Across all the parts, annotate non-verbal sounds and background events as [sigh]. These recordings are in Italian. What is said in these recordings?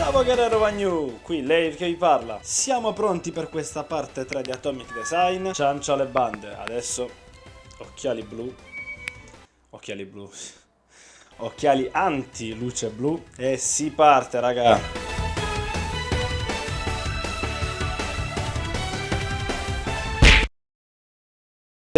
Ciao Guerrero Wagnu, qui lei che vi parla. Siamo pronti per questa parte 3 di Atomic Design. Ciancio alle bande. Adesso occhiali blu. Occhiali blu. Occhiali anti luce blu e si parte, raga.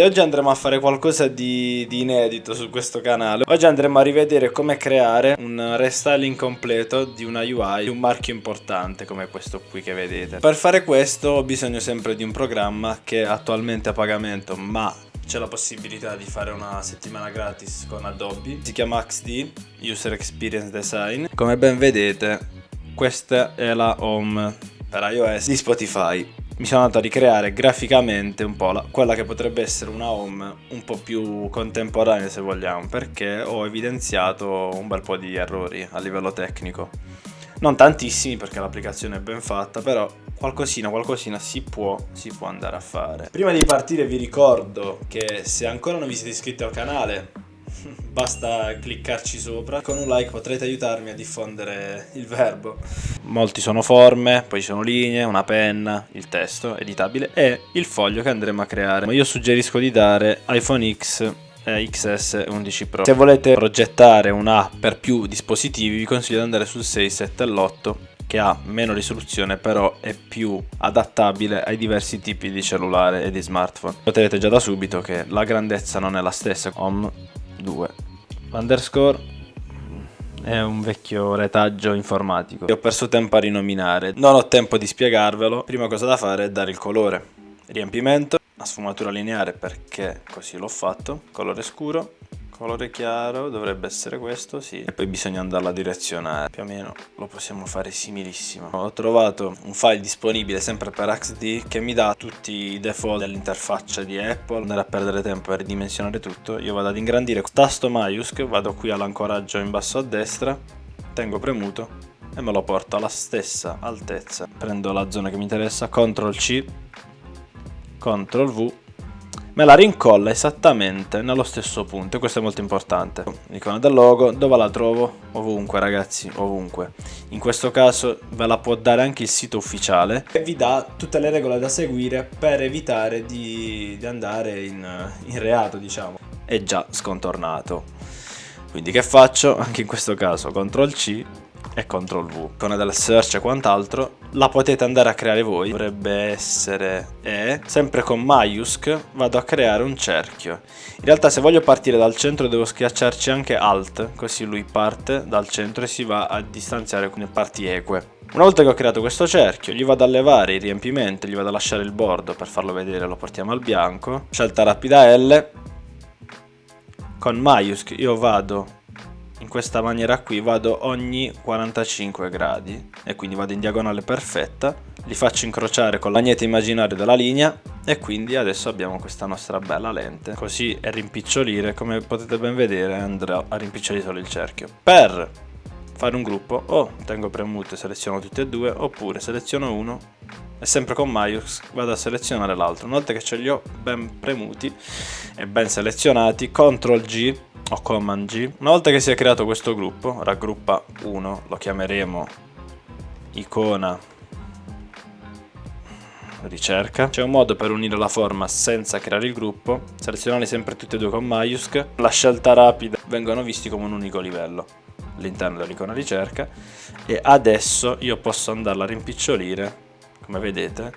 Oggi andremo a fare qualcosa di, di, inedito su questo canale. Oggi andremo a rivedere come creare un restyling completo di una UI di un marchio importante come questo qui che vedete. Per fare questo ho bisogno sempre di un programma che è attualmente a pagamento ma c'è la possibilità di fare una settimana gratis con Adobe. Si chiama XD, User Experience Design. Come ben vedete questa è la home per iOS di Spotify mi sono andato a ricreare graficamente un po' la, quella che potrebbe essere una home un po' più contemporanea se vogliamo perché ho evidenziato un bel po' di errori a livello tecnico. Non tantissimi perché l'applicazione è ben fatta però qualcosina qualcosina si può, si può andare a fare. Prima di partire vi ricordo che se ancora non vi siete iscritti al canale [laughs] basta cliccarci sopra. Con un like potrete aiutarmi a diffondere il verbo. Molti sono forme poi ci sono linee una penna il testo editabile e il foglio che andremo a creare. Io suggerisco di dare iPhone X XS 11 Pro. Se volete progettare un'app per più dispositivi vi consiglio di andare sul 6, 7 e l'8 che ha meno risoluzione però è più adattabile ai diversi tipi di cellulare e di smartphone. Noterete già da subito che la grandezza non è la stessa. Home 2 underscore è un vecchio retaggio informatico. Ho perso tempo a rinominare. Non ho tempo di spiegarvelo. Prima cosa da fare è dare il colore. Riempimento. A sfumatura lineare perché così l'ho fatto. Colore scuro colore chiaro dovrebbe essere questo sì. E poi bisogna andarla a direzionare. Più o meno lo possiamo fare similissimo. Ho trovato un file disponibile sempre per XD che mi dà tutti i default dell'interfaccia di Apple. Andare a perdere tempo per ridimensionare tutto. Io vado ad ingrandire tasto maiusc vado qui all'ancoraggio in basso a destra tengo premuto e me lo porto alla stessa altezza. Prendo la zona che mi interessa CTRL C CTRL V me la rincolla esattamente nello stesso punto e questo è molto importante. L'icona del logo dove la trovo? ovunque ragazzi ovunque. In questo caso ve la può dare anche il sito ufficiale e vi dà tutte le regole da seguire per evitare di, di andare in, in reato diciamo. È già scontornato. Quindi che faccio? anche in questo caso CTRL C e CTRL V. Con del search e quant'altro la potete andare a creare voi. Dovrebbe essere E sempre con maiusc vado a creare un cerchio. In realtà se voglio partire dal centro devo schiacciarci anche alt così lui parte dal centro e si va a distanziare con le parti eque. Una volta che ho creato questo cerchio gli vado a levare il riempimento gli vado a lasciare il bordo per farlo vedere lo portiamo al bianco. Scelta rapida L. Con maiusc io vado in questa maniera qui vado ogni 45 gradi e quindi vado in diagonale perfetta li faccio incrociare con l'agnete immaginario della linea e quindi adesso abbiamo questa nostra bella lente. Così e rimpicciolire come potete ben vedere andrà a rimpicciolire solo il cerchio. Per fare un gruppo o tengo premuto e seleziono tutti e due oppure seleziono uno e sempre con Maius vado a selezionare l'altro. Una volta che ce li ho ben premuti e ben selezionati CTRL G o Command G. Una volta che si è creato questo gruppo, raggruppa 1, lo chiameremo icona ricerca. C'è un modo per unire la forma senza creare il gruppo, selezionare sempre tutti e due con maiusc, la scelta rapida vengono visti come un unico livello all'interno dell'icona ricerca e adesso io posso andarla a rimpicciolire, come vedete,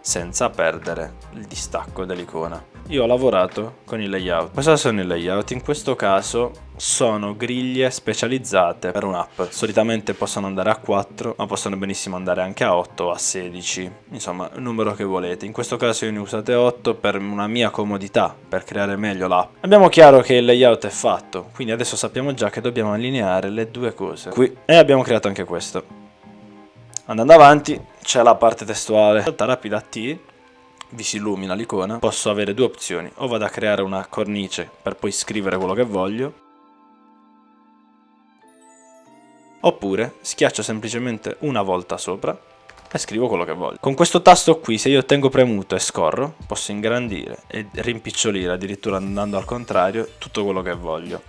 senza perdere il distacco dell'icona. Io ho lavorato con i layout. Cosa sono i layout? In questo caso sono griglie specializzate per un'app. Solitamente possono andare a 4, ma possono benissimo andare anche a 8 o a 16. Insomma, il numero che volete. In questo caso io ne usate 8 per una mia comodità, per creare meglio l'app. Abbiamo chiaro che il layout è fatto, quindi adesso sappiamo già che dobbiamo allineare le due cose. Qui. E abbiamo creato anche questo. Andando avanti c'è la parte testuale. Salta rapida T vi si illumina l'icona, posso avere due opzioni, o vado a creare una cornice per poi scrivere quello che voglio, oppure schiaccio semplicemente una volta sopra e scrivo quello che voglio. Con questo tasto qui, se io tengo premuto e scorro, posso ingrandire e rimpicciolire, addirittura andando al contrario, tutto quello che voglio.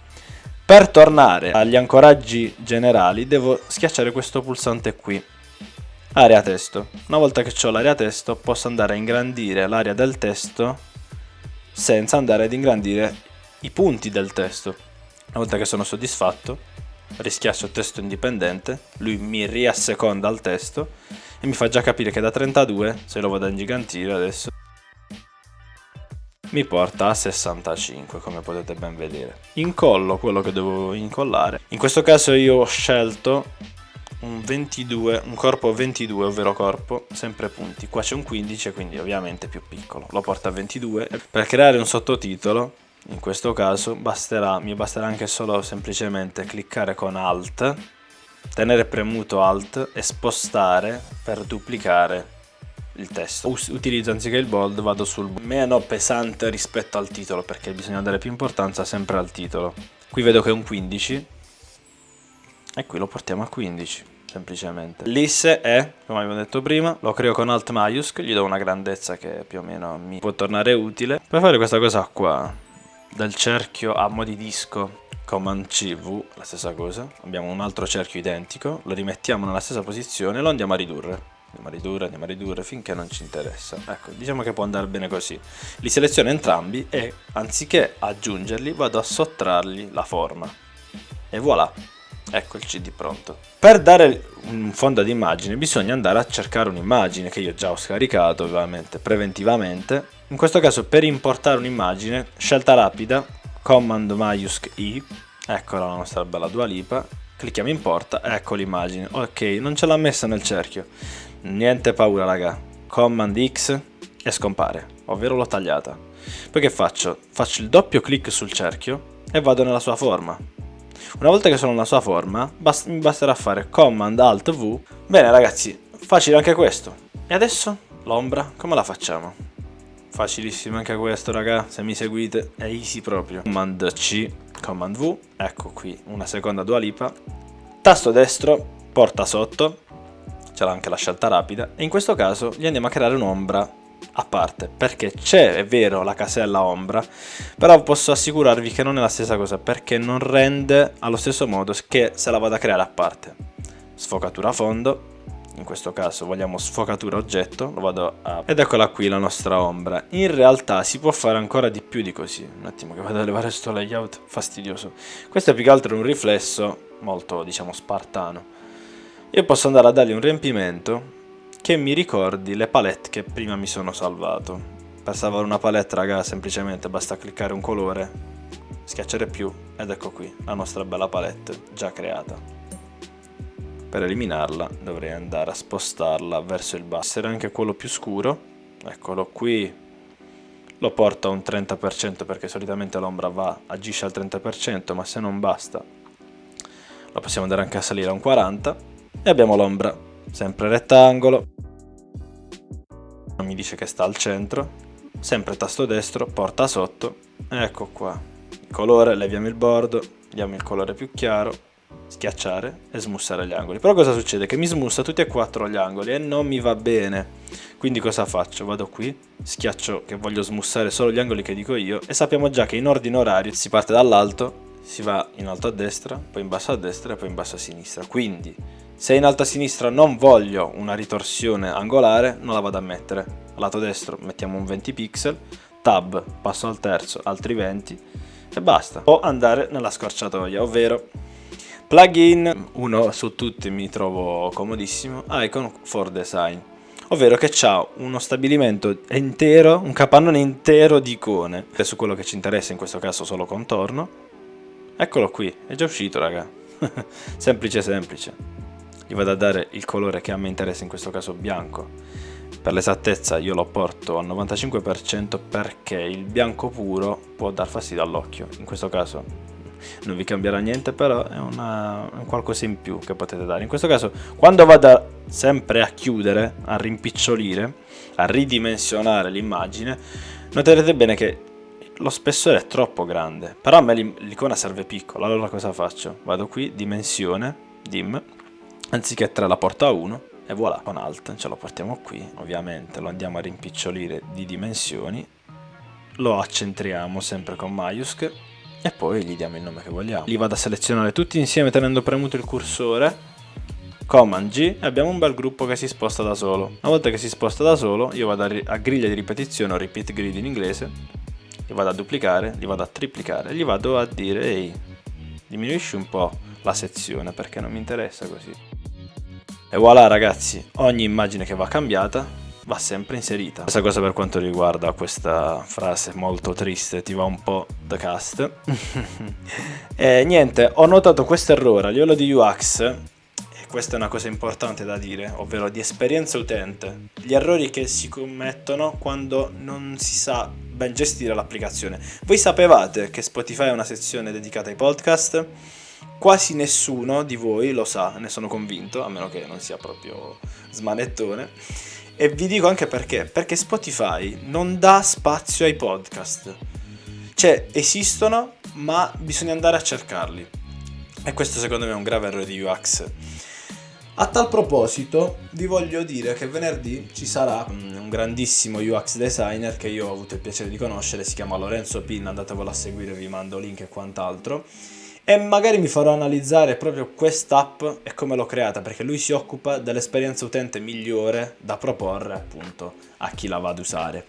Per tornare agli ancoraggi generali devo schiacciare questo pulsante qui. Area testo. Una volta che ho l'area testo posso andare a ingrandire l'area del testo senza andare ad ingrandire i punti del testo. Una volta che sono soddisfatto rischiaccio testo indipendente, lui mi riasseconda il testo e mi fa già capire che da 32, se lo vado a ingigantire adesso, mi porta a 65 come potete ben vedere. Incollo quello che devo incollare. In questo caso io ho scelto un 22, un corpo 22, ovvero corpo, sempre punti. Qua c'è un 15, quindi ovviamente più piccolo. Lo porta a 22. Per creare un sottotitolo, in questo caso, basterà, mi basterà anche solo semplicemente cliccare con Alt, tenere premuto Alt e spostare per duplicare il testo. Utilizzo anziché il bold, vado sul meno pesante rispetto al titolo, perché bisogna dare più importanza sempre al titolo. Qui vedo che è un 15, e qui lo portiamo a 15 semplicemente. L'isse è come abbiamo detto prima lo creo con alt maiusc gli do una grandezza che più o meno mi può tornare utile. Per fare questa cosa qua del cerchio a mo' di disco command cv la stessa cosa. Abbiamo un altro cerchio identico lo rimettiamo nella stessa posizione e lo andiamo a ridurre. Andiamo a ridurre, andiamo a ridurre finché non ci interessa. Ecco diciamo che può andare bene così. Li seleziono entrambi e anziché aggiungerli vado a sottrargli la forma. E voilà Ecco il CD pronto. Per dare un fondo ad immagine bisogna andare a cercare un'immagine che io già ho scaricato ovviamente preventivamente. In questo caso per importare un'immagine, scelta rapida, Command maiusc I, eccola la nostra bella Dua Lipa, clicchiamo importa, ecco l'immagine, ok, non ce l'ha messa nel cerchio, niente paura raga, Command X e scompare, ovvero l'ho tagliata. Poi che faccio? Faccio il doppio clic sul cerchio e vado nella sua forma, una volta che sono nella sua forma, bast mi basterà fare Command Alt V. Bene ragazzi, facile anche questo. E adesso l'ombra, come la facciamo? Facilissimo anche questo raga, se mi seguite è easy proprio. Command C, Command V, ecco qui una seconda dualipa. Tasto destro, porta sotto, c'è anche la scelta rapida. E in questo caso gli andiamo a creare un'ombra a parte perché c'è, è vero, la casella ombra però posso assicurarvi che non è la stessa cosa perché non rende allo stesso modo che se la vado a creare a parte. Sfocatura fondo in questo caso vogliamo sfocatura oggetto lo vado a... ed eccola qui la nostra ombra. In realtà si può fare ancora di più di così. Un attimo che vado a levare sto layout fastidioso. Questo è più che altro un riflesso molto diciamo spartano. Io posso andare a dargli un riempimento che mi ricordi le palette che prima mi sono salvato. Per salvare una palette raga semplicemente basta cliccare un colore, schiacciare più ed ecco qui la nostra bella palette già creata. Per eliminarla dovrei andare a spostarla verso il basso, essere anche quello più scuro, eccolo qui, lo porto a un 30% perché solitamente l'ombra va, agisce al 30% ma se non basta lo possiamo andare anche a salire a un 40% e abbiamo l'ombra sempre rettangolo mi dice che sta al centro sempre tasto destro porta sotto ecco qua. Il colore leviamo il bordo diamo il colore più chiaro schiacciare e smussare gli angoli. Però cosa succede? Che mi smussa tutti e quattro gli angoli e non mi va bene. Quindi cosa faccio? Vado qui schiaccio che voglio smussare solo gli angoli che dico io e sappiamo già che in ordine orario si parte dall'alto si va in alto a destra poi in basso a destra e poi in basso a sinistra. Quindi se in alto a sinistra non voglio una ritorsione angolare, non la vado a mettere. Al lato destro mettiamo un 20 pixel, tab, passo al terzo, altri 20 e basta. O andare nella scorciatoia, ovvero plugin, uno su tutti mi trovo comodissimo, Icon for Design. Ovvero che ha uno stabilimento intero, un capannone intero di icone. Su quello che ci interessa, in questo caso solo contorno. Eccolo qui, è già uscito raga. [laughs] semplice semplice gli vado a dare il colore che a me interessa, in questo caso bianco. Per l'esattezza io lo porto al 95% perché il bianco puro può dar fastidio all'occhio. In questo caso non vi cambierà niente, però è, una, un qualcosa in più che potete dare. In questo caso, quando vado sempre a chiudere, a rimpicciolire, a ridimensionare l'immagine, noterete bene che lo spessore è troppo grande, però a me l'icona serve piccola, allora cosa faccio? Vado qui, dimensione, dim, anziché 3 la porto a 1 e voilà con alt ce lo portiamo qui ovviamente lo andiamo a rimpicciolire di dimensioni lo accentriamo sempre con maiusc e poi gli diamo il nome che vogliamo. Li vado a selezionare tutti insieme tenendo premuto il cursore. Command G e abbiamo un bel gruppo che si sposta da solo. Una volta che si sposta da solo io vado a griglia di ripetizione o repeat grid in inglese, li vado a duplicare, li vado a triplicare, gli vado a dire ehi diminuisci un po' la sezione perché non mi interessa così. E voilà ragazzi, ogni immagine che va cambiata va sempre inserita. Stessa cosa per quanto riguarda questa frase molto triste, ti va un po' the cast. [laughs] e niente, ho notato questo errore a livello di UX e questa è una cosa importante da dire, ovvero di esperienza utente. Gli errori che si commettono quando non si sa ben gestire l'applicazione. Voi sapevate che Spotify è una sezione dedicata ai podcast? Quasi nessuno di voi lo sa, ne sono convinto, a meno che non sia proprio smanettone. E vi dico anche perché, perché Spotify non dà spazio ai podcast. Cioè, esistono, ma bisogna andare a cercarli. E questo secondo me è un grave errore di UX. A tal proposito, vi voglio dire che venerdì ci sarà un grandissimo UX designer che io ho avuto il piacere di conoscere, si chiama Lorenzo Pin, andatevelo a seguire, vi mando link e quant'altro. E magari mi farò analizzare proprio quest'app e come l'ho creata, perché lui si occupa dell'esperienza utente migliore da proporre appunto a chi la va ad usare.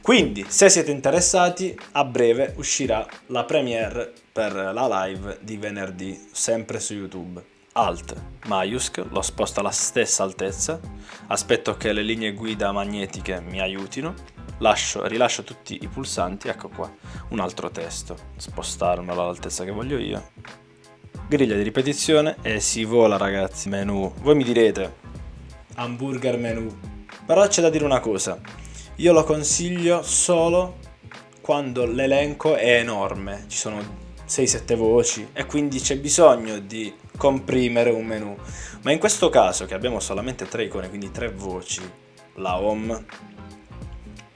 Quindi, se siete interessati, a breve uscirà la premiere per la live di venerdì, sempre su YouTube. Alt Maiusc lo sposto alla stessa altezza, aspetto che le linee guida magnetiche mi aiutino, lascio, rilascio tutti i pulsanti, ecco qua, un altro testo, spostarmelo all'altezza che voglio io, griglia di ripetizione e si vola ragazzi, menu, voi mi direte, hamburger menu, però c'è da dire una cosa, io lo consiglio solo quando l'elenco è enorme, ci sono 6-7 voci e quindi c'è bisogno di comprimere un menu. Ma in questo caso che abbiamo solamente tre icone, quindi tre voci, la home,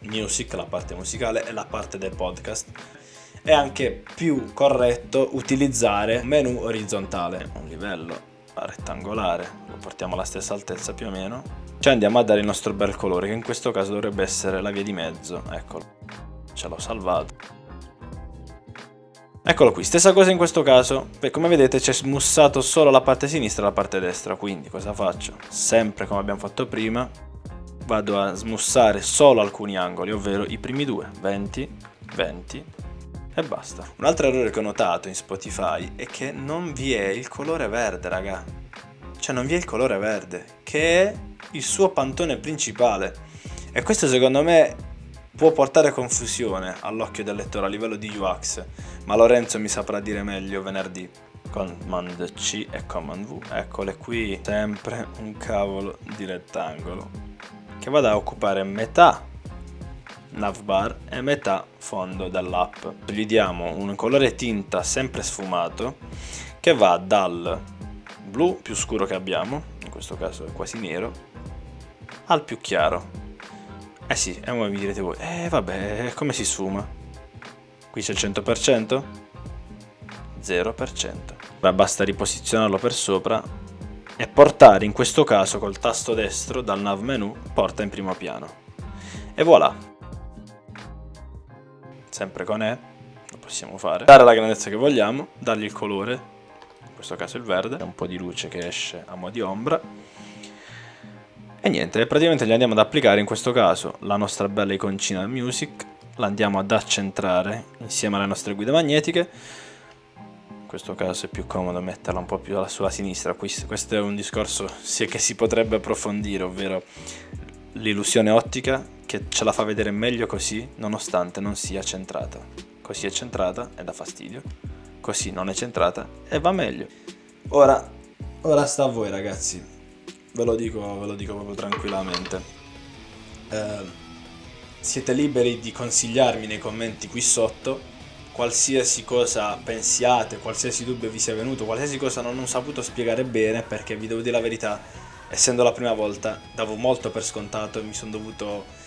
music, la parte musicale e la parte del podcast, è anche più corretto utilizzare un menu orizzontale, un livello rettangolare, lo portiamo alla stessa altezza più o meno, ci andiamo a dare il nostro bel colore che in questo caso dovrebbe essere la via di mezzo, eccolo, ce l'ho salvato. Eccolo qui, stessa cosa in questo caso, come vedete c'è smussato solo la parte sinistra e la parte destra, quindi cosa faccio? Sempre come abbiamo fatto prima, vado a smussare solo alcuni angoli, ovvero i primi due, 20, 20 e basta. Un altro errore che ho notato in Spotify è che non vi è il colore verde, raga. Cioè non vi è il colore verde, che è il suo pantone principale. E questo secondo me può portare confusione all'occhio del lettore a livello di UX, ma Lorenzo mi saprà dire meglio venerdì. Command C e Command V, eccole qui, sempre un cavolo di rettangolo che vada a occupare metà navbar e metà fondo dell'app. Gli diamo un colore tinta sempre sfumato che va dal blu più scuro che abbiamo, in questo caso è quasi nero, al più chiaro, eh sì, e ora mi direte voi, eh vabbè, come si sfuma? Qui c'è il 100%? 0%. Ora basta riposizionarlo per sopra e portare in questo caso col tasto destro dal nav menu porta in primo piano. E voilà. Sempre con E, lo possiamo fare. Dare la grandezza che vogliamo, dargli il colore, in questo caso il verde, un po' di luce che esce a mo' di ombra e niente, praticamente gli andiamo ad applicare in questo caso la nostra bella iconcina music, la andiamo ad accentrare insieme alle nostre guide magnetiche. In questo caso è più comodo metterla un po' più sulla sinistra, questo è un discorso che si potrebbe approfondire, ovvero l'illusione ottica che ce la fa vedere meglio così nonostante non sia centrata. Così è centrata e dà fastidio, così non è centrata e va meglio. Ora, ora sta a voi ragazzi, ve lo dico, ve lo dico proprio tranquillamente. Eh, siete liberi di consigliarmi nei commenti qui sotto qualsiasi cosa pensiate, qualsiasi dubbio vi sia venuto, qualsiasi cosa non ho saputo spiegare bene, perché vi devo dire la verità, essendo la prima volta, davo molto per scontato e mi sono dovuto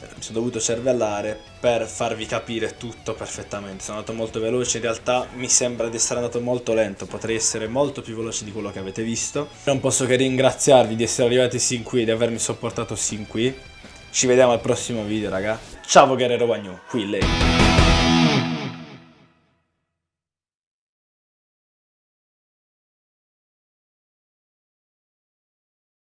mi sono dovuto cervellare per farvi capire tutto perfettamente. Sono andato molto veloce, in realtà mi sembra di essere andato molto lento, potrei essere molto più veloce di quello che avete visto. Non posso che ringraziarvi di essere arrivati sin qui, di avermi sopportato sin qui. Ci vediamo al prossimo video, raga. Ciao Guerrero Wagnu, qui lei.